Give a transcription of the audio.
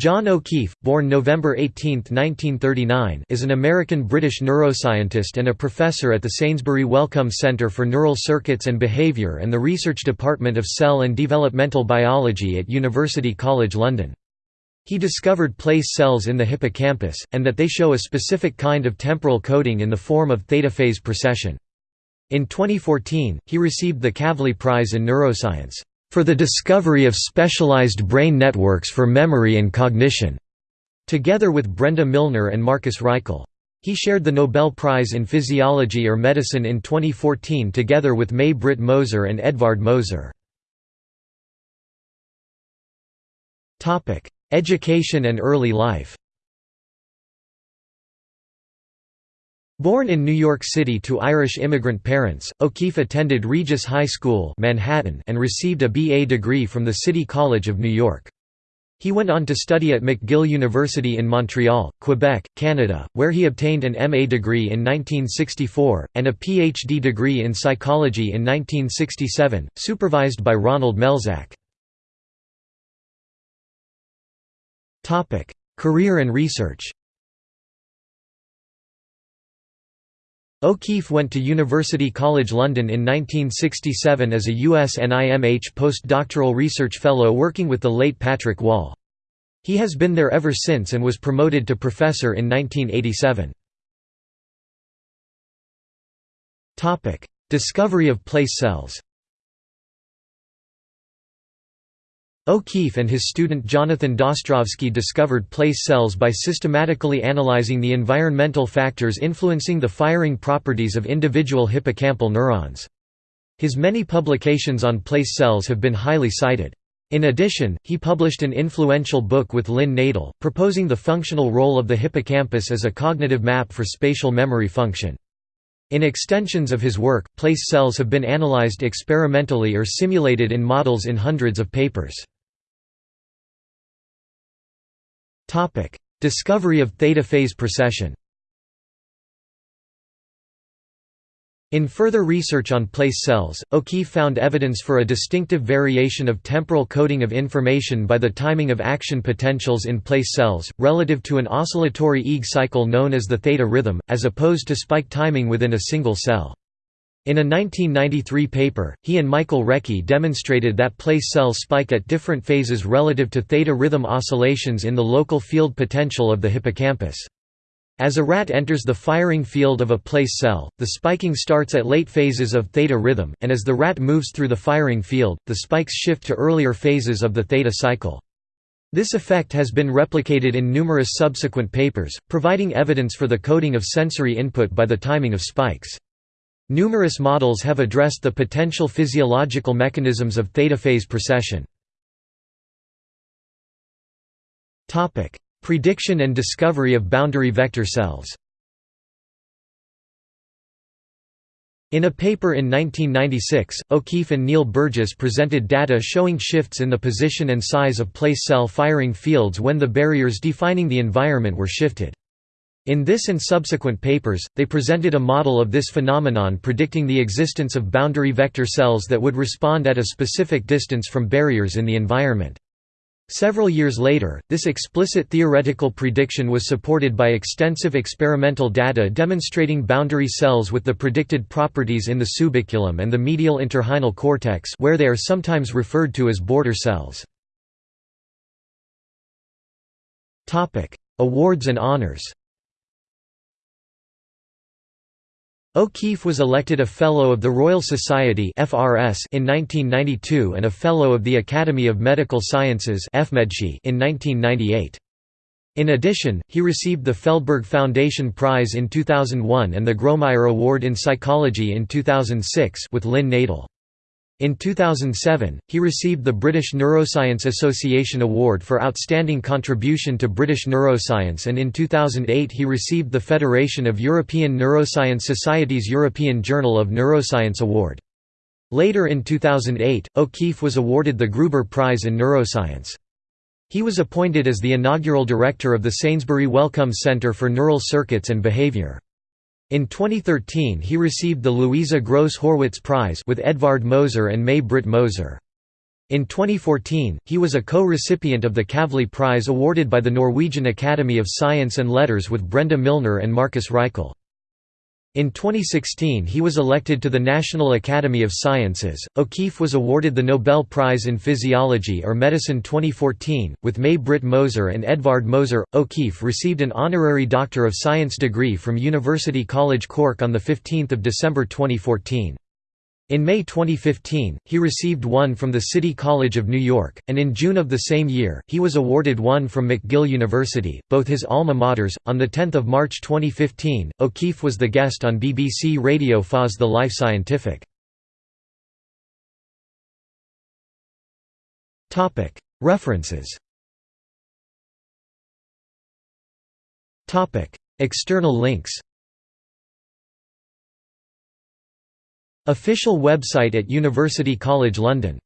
John O'Keefe, born November 18, 1939 is an American-British neuroscientist and a professor at the Sainsbury Wellcome Centre for Neural Circuits and Behaviour and the Research Department of Cell and Developmental Biology at University College London. He discovered place cells in the hippocampus, and that they show a specific kind of temporal coding in the form of theta-phase precession. In 2014, he received the Kavli Prize in Neuroscience for the discovery of specialized brain networks for memory and cognition, together with Brenda Milner and Marcus Raichle. He shared the Nobel Prize in Physiology or Medicine in 2014 together with May Britt Moser and Edvard Moser. Education and early life Born in New York City to Irish immigrant parents, O'Keefe attended Regis High School Manhattan and received a BA degree from the City College of New York. He went on to study at McGill University in Montreal, Quebec, Canada, where he obtained an MA degree in 1964, and a PhD degree in psychology in 1967, supervised by Ronald Melzack. Career and research O'Keefe went to University College London in 1967 as a USNIMH postdoctoral research fellow working with the late Patrick Wall. He has been there ever since and was promoted to professor in 1987. Discovery of place cells O'Keefe and his student Jonathan Dostrovsky discovered place cells by systematically analyzing the environmental factors influencing the firing properties of individual hippocampal neurons. His many publications on place cells have been highly cited. In addition, he published an influential book with Lynn Nadel, proposing the functional role of the hippocampus as a cognitive map for spatial memory function. In extensions of his work, place cells have been analyzed experimentally or simulated in models in hundreds of papers. Discovery of theta phase precession In further research on place cells, O'Keefe found evidence for a distinctive variation of temporal coding of information by the timing of action potentials in place cells, relative to an oscillatory Eeg cycle known as the theta rhythm, as opposed to spike timing within a single cell. In a 1993 paper, he and Michael Recce demonstrated that place cells spike at different phases relative to theta rhythm oscillations in the local field potential of the hippocampus. As a rat enters the firing field of a place cell, the spiking starts at late phases of theta rhythm, and as the rat moves through the firing field, the spikes shift to earlier phases of the theta cycle. This effect has been replicated in numerous subsequent papers, providing evidence for the coding of sensory input by the timing of spikes. Numerous models have addressed the potential physiological mechanisms of theta phase precession. Prediction and discovery of boundary vector cells In a paper in 1996, O'Keefe and Neil Burgess presented data showing shifts in the position and size of place cell firing fields when the barriers defining the environment were shifted. In this and subsequent papers, they presented a model of this phenomenon predicting the existence of boundary vector cells that would respond at a specific distance from barriers in the environment. Several years later, this explicit theoretical prediction was supported by extensive experimental data demonstrating boundary cells with the predicted properties in the subiculum and the medial entorhinal cortex where they are sometimes referred to as border cells. Awards and honors O'Keefe was elected a Fellow of the Royal Society in 1992 and a Fellow of the Academy of Medical Sciences in 1998. In addition, he received the Feldberg Foundation Prize in 2001 and the Grawemeyer Award in Psychology in 2006 with Lynn Nadel. In 2007, he received the British Neuroscience Association Award for Outstanding Contribution to British Neuroscience and in 2008 he received the Federation of European Neuroscience Society's European Journal of Neuroscience Award. Later in 2008, O'Keefe was awarded the Gruber Prize in Neuroscience. He was appointed as the inaugural director of the Sainsbury Wellcome Centre for Neural Circuits and Behaviour. In 2013 he received the Louisa Gross Horwitz Prize with Edvard Moser and May Britt Moser. In 2014, he was a co-recipient of the Kavli Prize awarded by the Norwegian Academy of Science and Letters with Brenda Milner and Marcus Raichle. In 2016 he was elected to the National Academy of Sciences. O'Keefe was awarded the Nobel Prize in Physiology or Medicine 2014, with May Britt Moser and Edvard Moser. O'Keefe received an honorary Doctor of Science degree from University College Cork on 15 December 2014. In May 2015, he received one from the City College of New York, and in June of the same year, he was awarded one from McGill University, both his alma maters. On 10 March 2015, O'Keefe was the guest on BBC Radio 4's The Life Scientific. References External links Official website at University College London